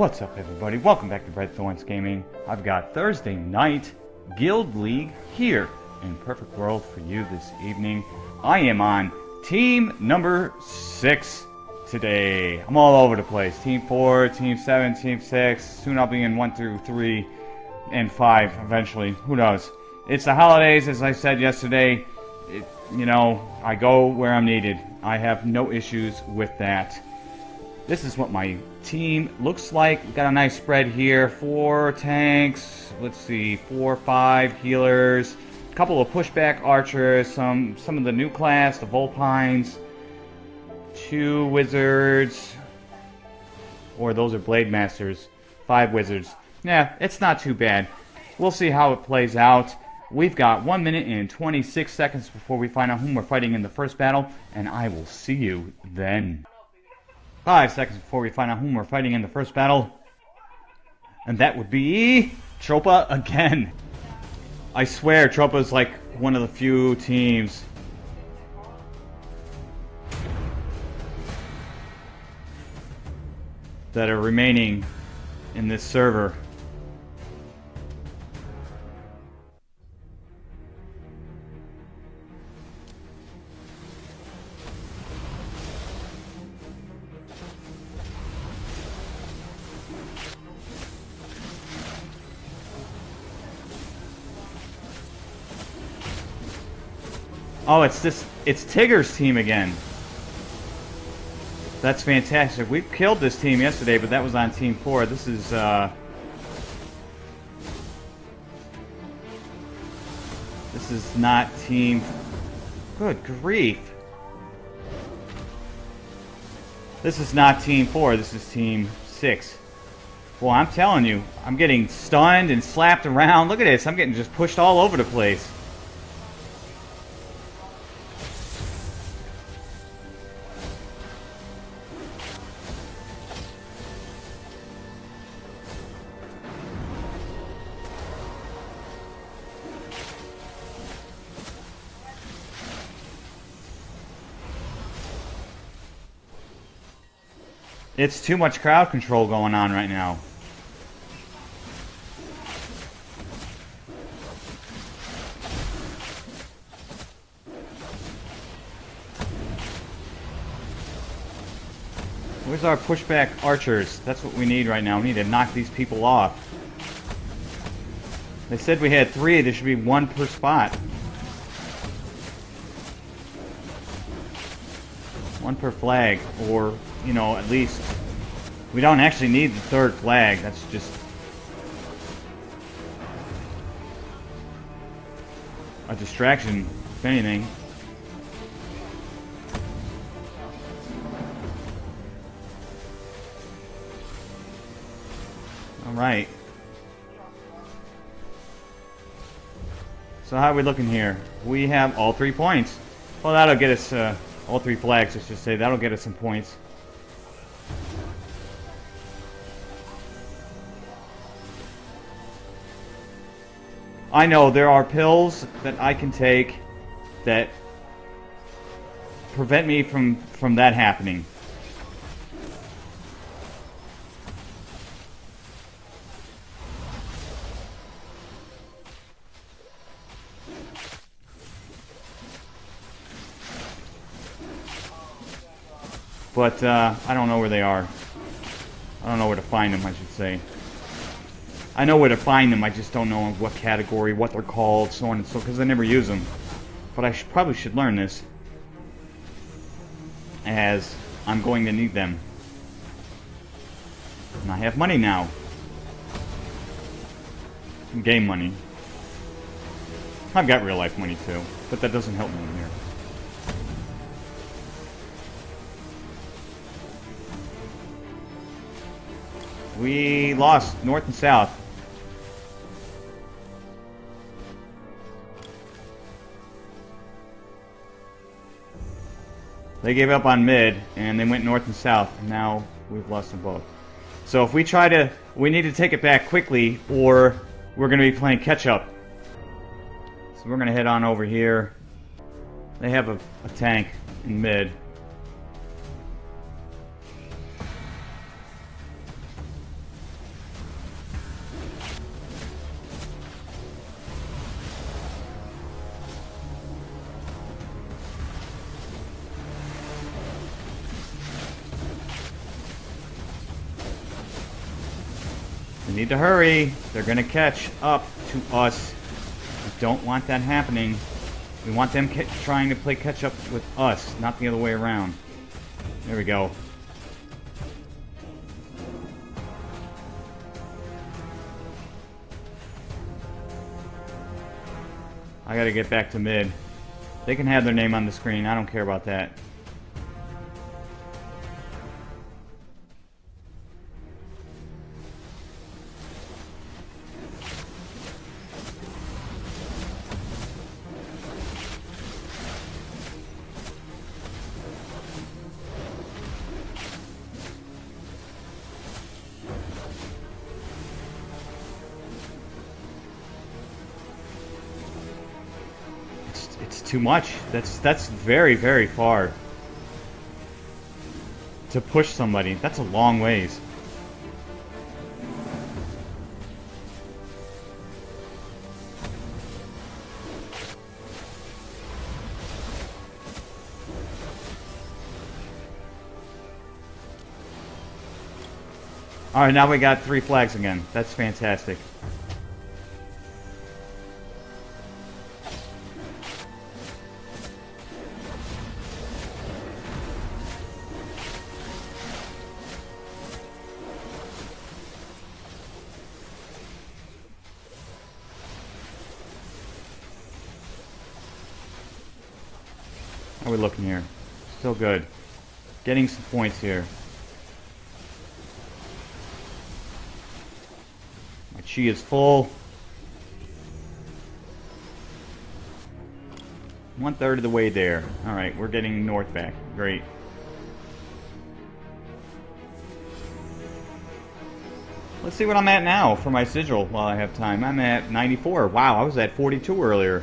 What's up everybody? Welcome back to Red Thorns Gaming. I've got Thursday night Guild League here in Perfect World for you this evening. I am on team number 6 today. I'm all over the place. Team 4, Team 7, Team 6. Soon I'll be in 1 through 3 and 5 eventually. Who knows? It's the holidays as I said yesterday. It, you know, I go where I'm needed. I have no issues with that. This is what my team looks like. Got a nice spread here. Four tanks. Let's see, four, five healers. A couple of pushback archers. Some some of the new class, the Vulpines. Two wizards. Or those are blade masters. Five wizards. Yeah, it's not too bad. We'll see how it plays out. We've got 1 minute and 26 seconds before we find out whom we're fighting in the first battle, and I will see you then. Five seconds before we find out whom we're fighting in the first battle. And that would be... Tropa again. I swear, Tropa's like one of the few teams that are remaining in this server. Oh, it's this, it's Tigger's team again. That's fantastic. We killed this team yesterday, but that was on Team 4. This is, uh... This is not Team... Good grief. This is not Team 4, this is Team 6. Well, I'm telling you, I'm getting stunned and slapped around. Look at this, I'm getting just pushed all over the place. It's too much crowd control going on right now. Where's our pushback archers? That's what we need right now. We need to knock these people off. They said we had three. There should be one per spot. One per flag, or you know, at least we don't actually need the third flag. That's just a distraction, if anything. All right. So how are we looking here? We have all three points. Well, that'll get us uh, all three flags, let's just say. That'll get us some points. I know there are pills that I can take that prevent me from from that happening. But uh, I don't know where they are. I don't know where to find them, I should say. I know where to find them, I just don't know what category, what they're called, so on and so because I never use them. But I should, probably should learn this. As I'm going to need them. And I have money now. Game money. I've got real life money too, but that doesn't help me in here. We lost north and south. They gave up on mid, and they went north and south. And now we've lost them both. So if we try to... We need to take it back quickly, or we're going to be playing catch-up. So we're going to head on over here. They have a, a tank in mid. Need to hurry. They're going to catch up to us. We don't want that happening. We want them trying to play catch up with us, not the other way around. There we go. I gotta get back to mid. They can have their name on the screen. I don't care about that. Too much. That's that's very very far to push somebody. That's a long ways. Alright, now we got three flags again. That's fantastic. Here. My chi is full. One third of the way there. Alright, we're getting north back. Great. Let's see what I'm at now for my sigil while I have time. I'm at 94. Wow, I was at 42 earlier.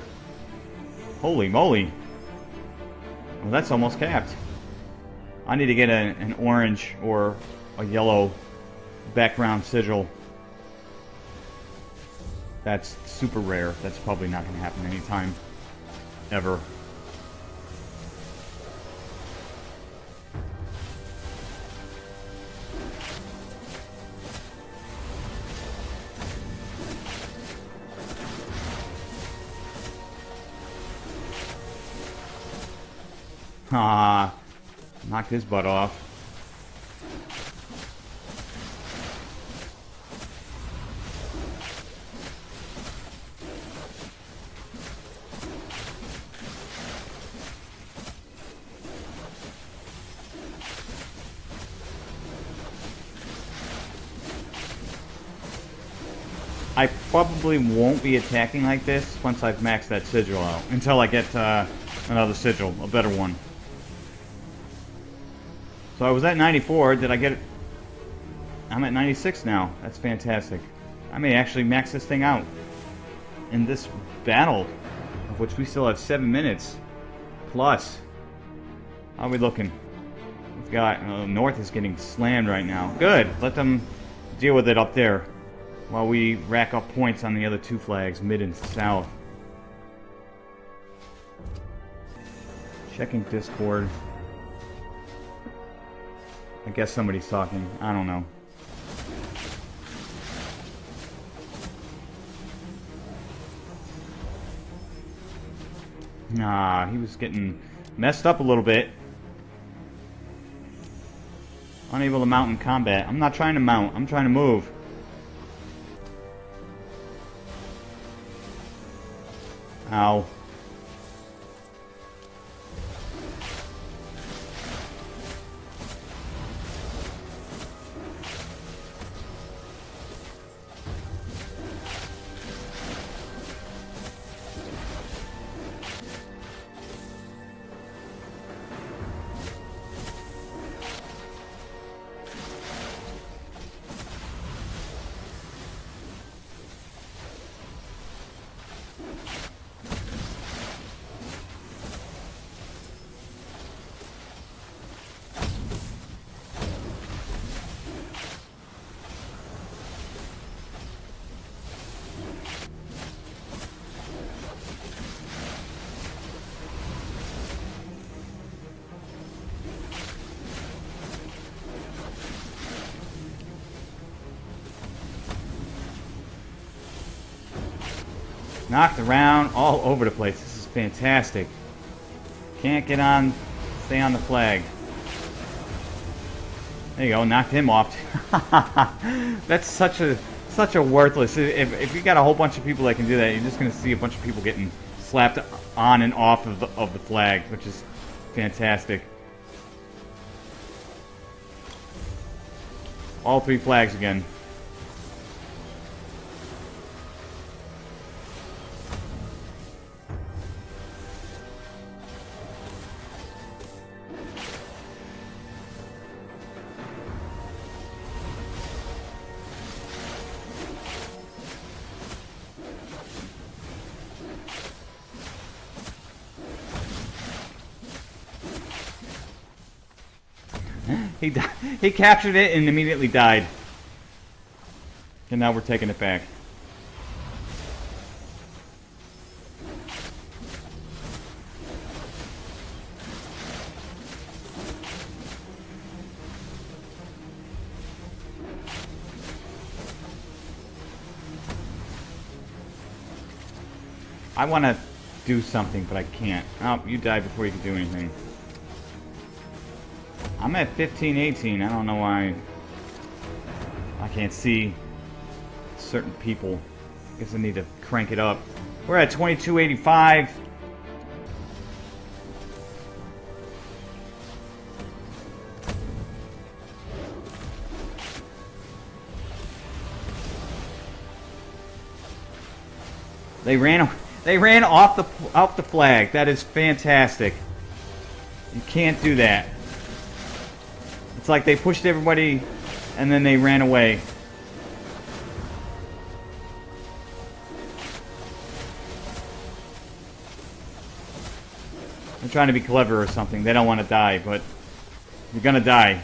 Holy moly. Well, that's almost capped. I need to get a, an orange or a yellow background sigil. That's super rare. That's probably not going to happen anytime ever. Knocked his butt off. I probably won't be attacking like this once I've maxed that sigil out. Until I get uh, another sigil, a better one. So I was at 94. Did I get it? I'm at 96 now. That's fantastic. I may actually max this thing out in this battle, of which we still have seven minutes plus. How are we looking? We've got uh, North is getting slammed right now. Good. Let them deal with it up there while we rack up points on the other two flags, mid and south. Checking Discord. I guess somebody's talking. I don't know. Nah, he was getting messed up a little bit. Unable to mount in combat. I'm not trying to mount. I'm trying to move. Ow. Knocked around all over the place. This is fantastic. Can't get on, stay on the flag. There you go, knocked him off. That's such a such a worthless. If, if you got a whole bunch of people that can do that, you're just gonna see a bunch of people getting slapped on and off of the of the flag, which is fantastic. All three flags again. He he captured it and immediately died. And now we're taking it back. I want to do something, but I can't. Oh, you died before you could do anything. I'm at 15, 18. I don't know why I can't see certain people. I guess I need to crank it up. We're at 2285. They ran they ran off the off the flag. That is fantastic. You can't do that. It's like they pushed everybody and then they ran away. They're trying to be clever or something. They don't want to die, but you're gonna die.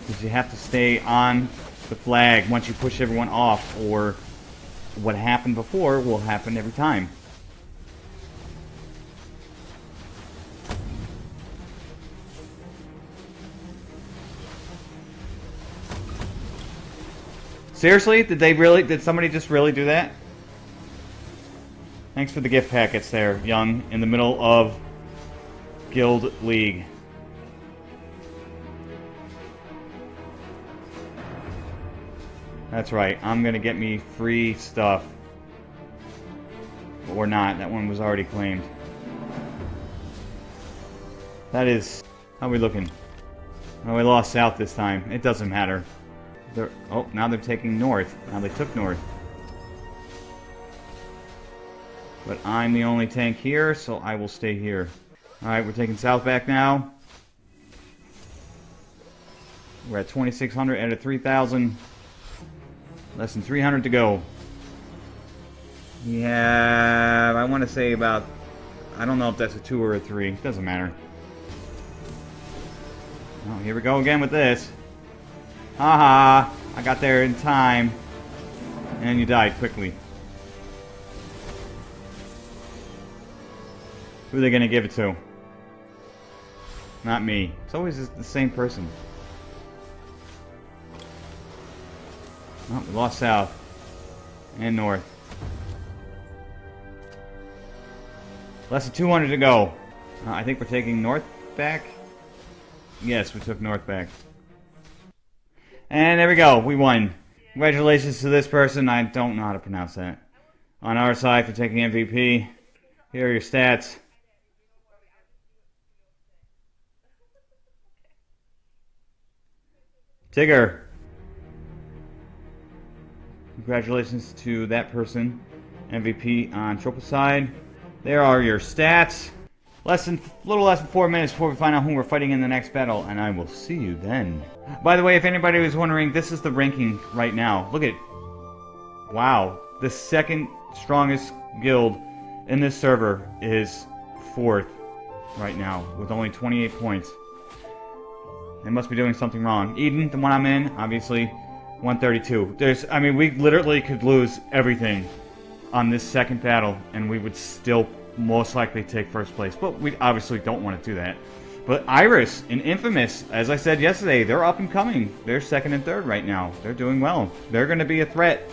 Because you have to stay on the flag once you push everyone off, or what happened before will happen every time. Seriously? Did they really, did somebody just really do that? Thanks for the gift packets there, Young, in the middle of Guild League. That's right, I'm gonna get me free stuff. Or not, that one was already claimed. That is... How we looking? Oh, we lost south this time. It doesn't matter. They're, oh, now they're taking north. Now they took north. But I'm the only tank here, so I will stay here. Alright, we're taking south back now. We're at 2,600 out of 3,000. Less than 300 to go. Have, I want to say about, I don't know if that's a 2 or a 3. Doesn't matter. Oh, here we go again with this. Haha, -ha, I got there in time. And you died quickly. Who are they gonna give it to? Not me. It's always the same person. Oh, we lost south. And north. Less than 200 to go. Uh, I think we're taking north back. Yes, we took north back. And there we go. We won. Congratulations to this person. I don't know how to pronounce that. On our side for taking MVP. Here are your stats. Tigger. Congratulations to that person. MVP on triple side. There are your stats. Less than, little less than four minutes before we find out who we're fighting in the next battle, and I will see you then. By the way, if anybody was wondering, this is the ranking right now. Look at, wow, the second strongest guild in this server is fourth right now with only 28 points. They must be doing something wrong. Eden, the one I'm in, obviously 132. There's, I mean, we literally could lose everything on this second battle, and we would still most likely take first place. But we obviously don't want to do that. But Iris and Infamous, as I said yesterday, they're up and coming. They're second and third right now. They're doing well. They're going to be a threat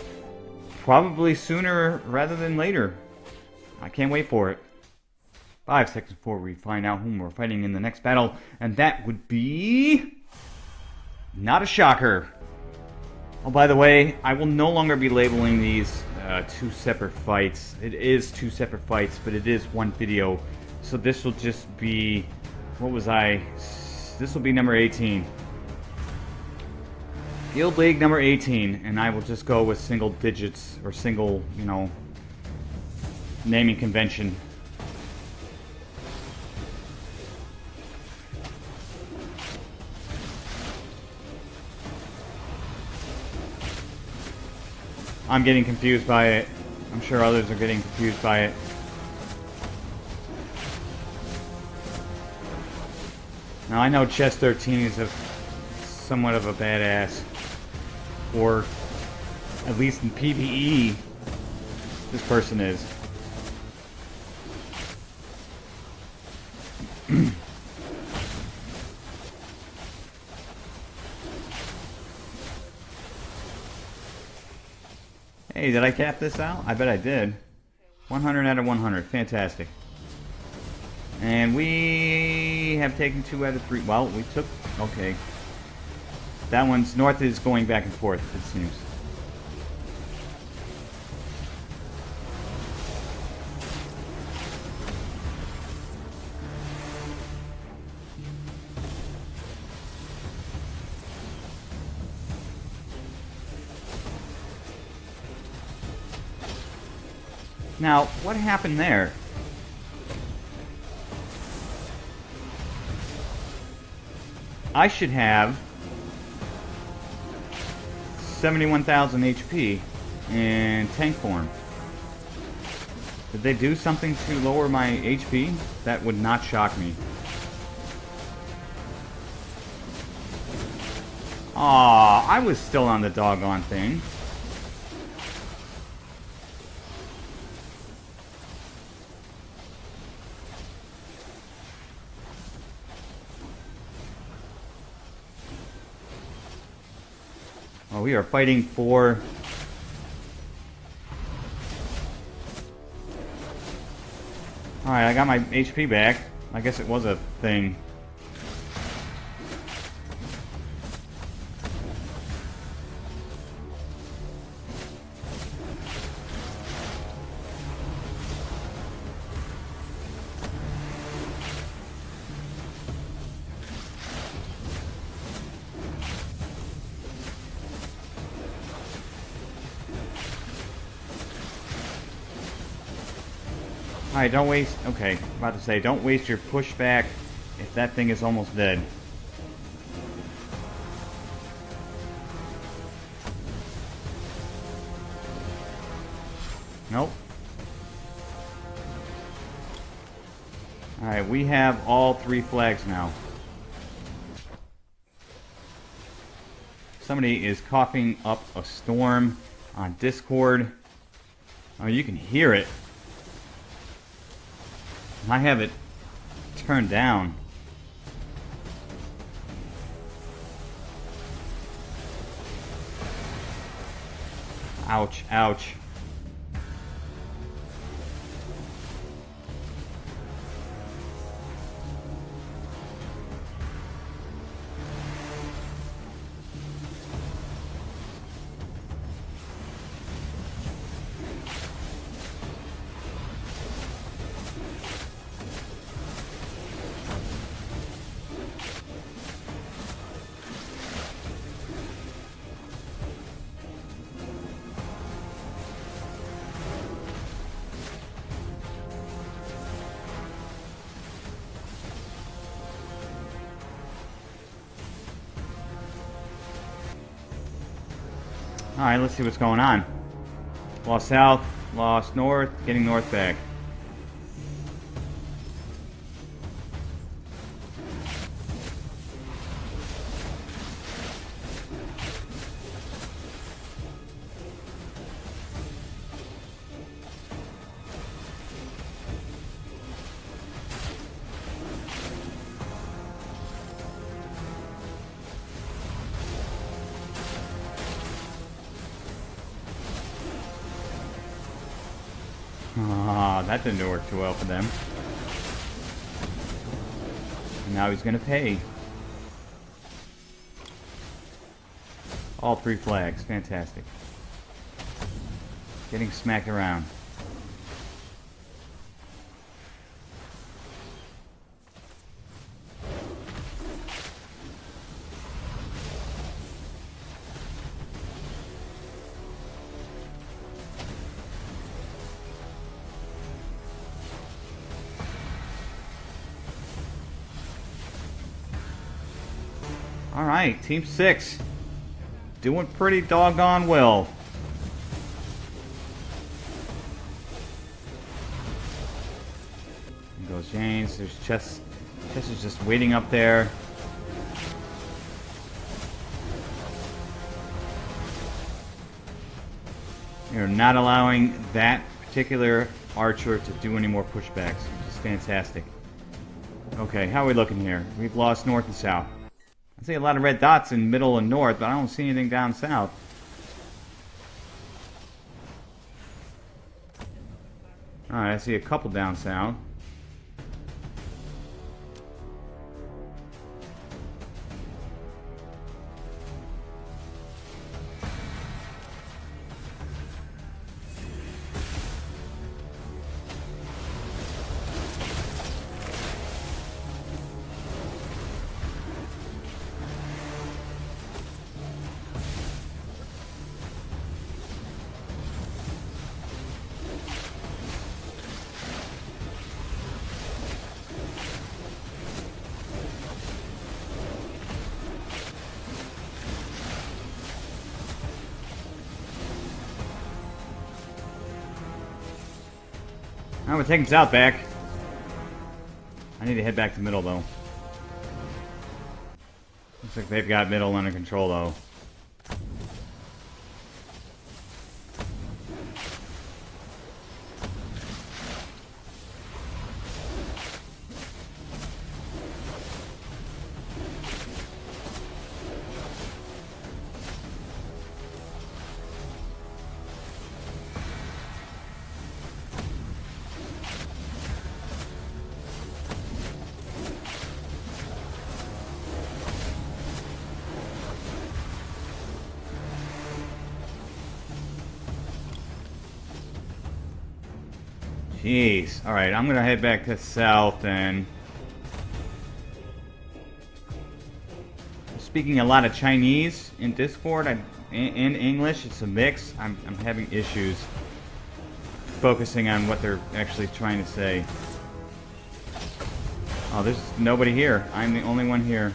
probably sooner rather than later. I can't wait for it. Five seconds before we find out whom we're fighting in the next battle, and that would be... Not a shocker. Oh, by the way, I will no longer be labeling these uh, two separate fights. It is two separate fights, but it is one video. So this will just be... What was I? This will be number 18. Guild League number 18, and I will just go with single digits, or single, you know, naming convention. I'm getting confused by it. I'm sure others are getting confused by it. Now I know Chess 13 is a somewhat of a badass. Or at least in PvE, this person is. Hey, did I cap this out? I bet I did. 100 out of 100. Fantastic. And we have taken two out of three. Well, we took... Okay. That one's... North is going back and forth, it seems. Now, what happened there? I should have 71,000 HP in tank form. Did they do something to lower my HP? That would not shock me. Aw, I was still on the doggone thing. Oh, we are fighting for... Alright, I got my HP back. I guess it was a thing. Alright, don't waste... Okay, about to say, don't waste your pushback if that thing is almost dead. Nope. Alright, we have all three flags now. Somebody is coughing up a storm on Discord. Oh, you can hear it. I have it turned down. Ouch, ouch. Alright, let's see what's going on. Lost south, lost north, getting north back. That didn't work too well for them. Now he's gonna pay. All three flags. Fantastic. Getting smacked around. Team 6. Doing pretty doggone well. There goes James. There's Chess. Chess is just waiting up there. You're not allowing that particular archer to do any more pushbacks, which is fantastic. Okay, how are we looking here? We've lost north and south. I see a lot of red dots in middle and north, but I don't see anything down south. Alright, I see a couple down south. I'm gonna take him south back. I need to head back to middle though. Looks like they've got middle under control though. Jeez. Alright, I'm gonna head back to south and... Speaking a lot of Chinese in Discord, in, in English, it's a mix. I'm, I'm having issues focusing on what they're actually trying to say. Oh, there's nobody here. I'm the only one here.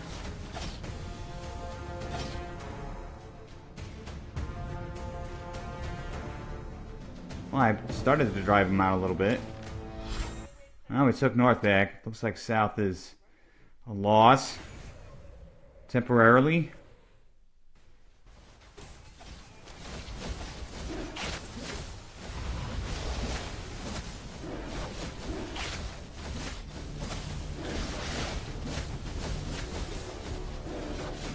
Well, I started to drive him out a little bit. Now we took north back. Looks like south is a loss. Temporarily.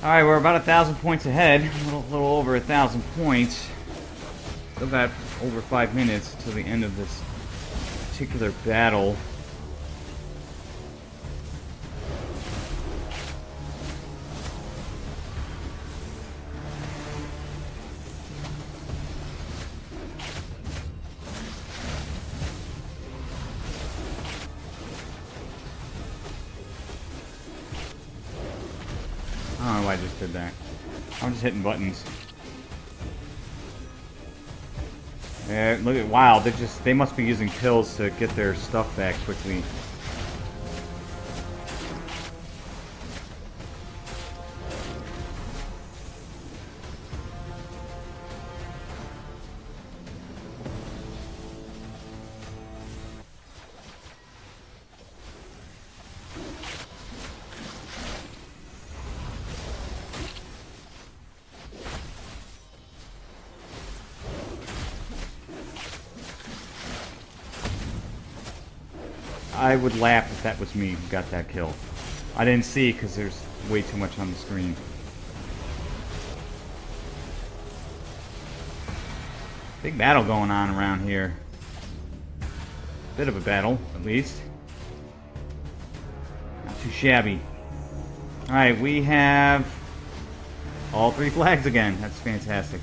Alright, we're about a thousand points ahead. A little, little over a thousand points. Still got over five minutes till the end of this particular battle. I don't know why I just did that. I'm just hitting buttons. Look at wow, they just they must be using pills to get their stuff back quickly. I would laugh if that was me who got that kill. I didn't see because there's way too much on the screen. Big battle going on around here. bit of a battle, at least. Not too shabby. Alright, we have all three flags again. That's fantastic.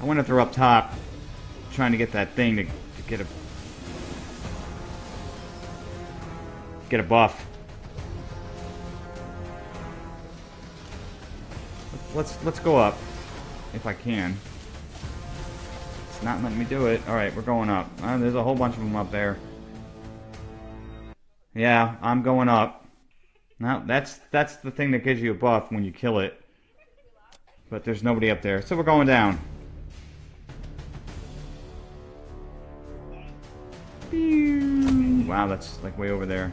I went if they're up top, trying to get that thing to, to get a get a buff. Let's let's go up if I can. It's not letting me do it. All right, we're going up. Uh, there's a whole bunch of them up there. Yeah, I'm going up. Now that's that's the thing that gives you a buff when you kill it. But there's nobody up there, so we're going down. Wow, that's like way over there.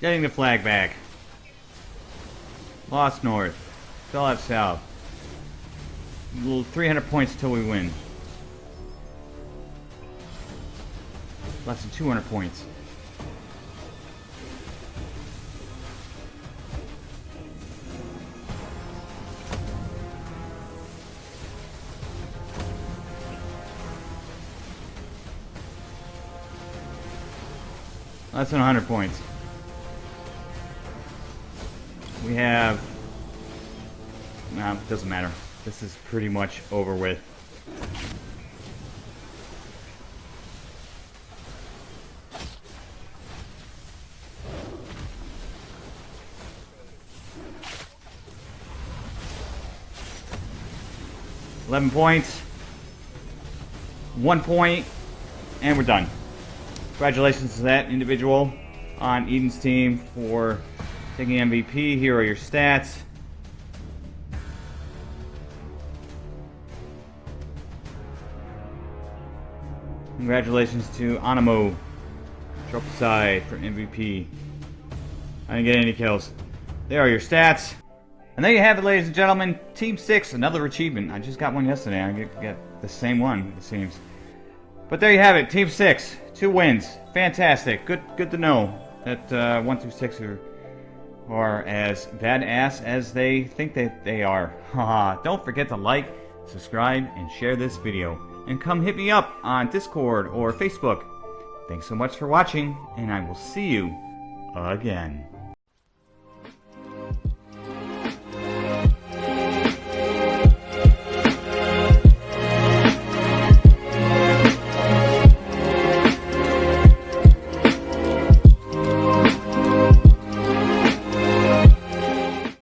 Getting the flag back. Lost north. Still have south. 300 points till we win. Less than 200 points. Less than 100 points. We have... Nah, doesn't matter. This is pretty much over with. Eleven points. One point. And we're done. Congratulations to that individual on Eden's team for Taking MVP, here are your stats. Congratulations to Animo Tropisai for MVP. I didn't get any kills. There are your stats. And there you have it, ladies and gentlemen. Team 6, another achievement. I just got one yesterday. I get, get the same one, it seems. But there you have it. Team 6. Two wins. Fantastic. Good good to know that uh, 1 through 6 are are as badass as they think that they are. Don't forget to like, subscribe, and share this video. And come hit me up on Discord or Facebook. Thanks so much for watching, and I will see you again.